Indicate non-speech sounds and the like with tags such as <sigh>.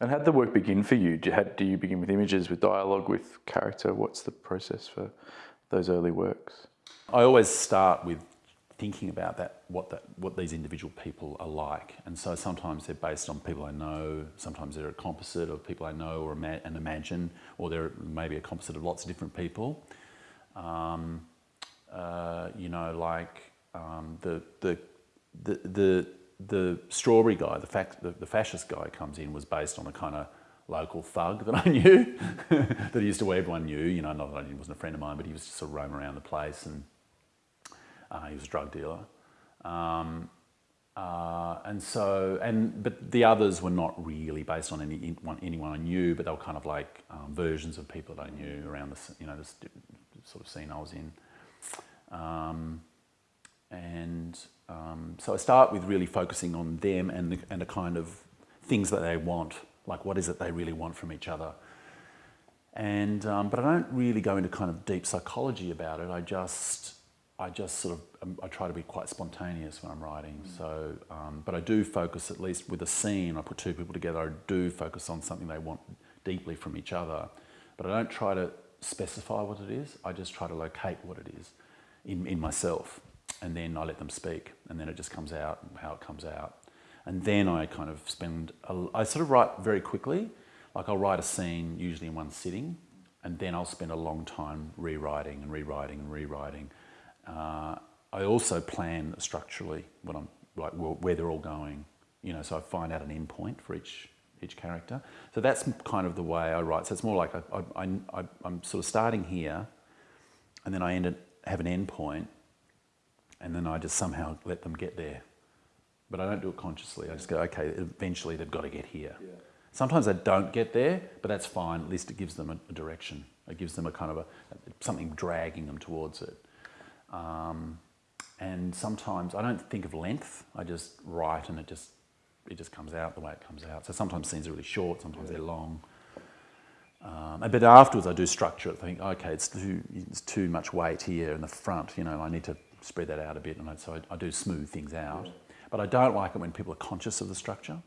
And how did the work begin for you? Do you, do you begin with images, with dialogue, with character? What's the process for those early works? I always start with thinking about that, what that, what these individual people are like, and so sometimes they're based on people I know. Sometimes they're a composite of people I know or ima and imagine, or they're maybe a composite of lots of different people. Um, uh, you know, like um, the, the the the the strawberry guy, the, fact, the, the fascist guy comes in was based on a kind of local thug that I knew, <laughs> that he used to, everyone knew, you know, not that he wasn't a friend of mine, but he was just sort of roaming around the place and uh, he was a drug dealer. Um, uh, and so, and but the others were not really based on any anyone I knew, but they were kind of like um, versions of people that I knew around the you know this sort of scene I was in. Um, um, so I start with really focusing on them and the, and the kind of things that they want, like what is it they really want from each other. And um, but I don't really go into kind of deep psychology about it. I just I just sort of, um, I try to be quite spontaneous when I'm writing. Mm. So, um, but I do focus, at least with a scene, I put two people together, I do focus on something they want deeply from each other. But I don't try to specify what it is, I just try to locate what it is in, in myself. And then I let them speak, and then it just comes out how it comes out. And then I kind of spend, a, I sort of write very quickly, like I'll write a scene usually in one sitting, and then I'll spend a long time rewriting and rewriting and rewriting uh, I also plan structurally what I'm like where they're all going. You know, so I find out an end point for each each character. So that's kind of the way I write. So it's more like I, I, I, I'm sort of starting here, and then I end it, have an end point, and then I just somehow let them get there. But I don't do it consciously. I just go, okay, eventually they've got to get here. Yeah. Sometimes they don't get there, but that's fine. At least it gives them a, a direction. It gives them a kind of a, something dragging them towards it. Um, and sometimes I don't think of length, I just write and it just, it just comes out the way it comes out. So sometimes scenes are really short, sometimes they're long. Um, but afterwards I do structure it, I think, okay, it's too, it's too much weight here in the front, you know, I need to spread that out a bit, and so I, I do smooth things out. But I don't like it when people are conscious of the structure.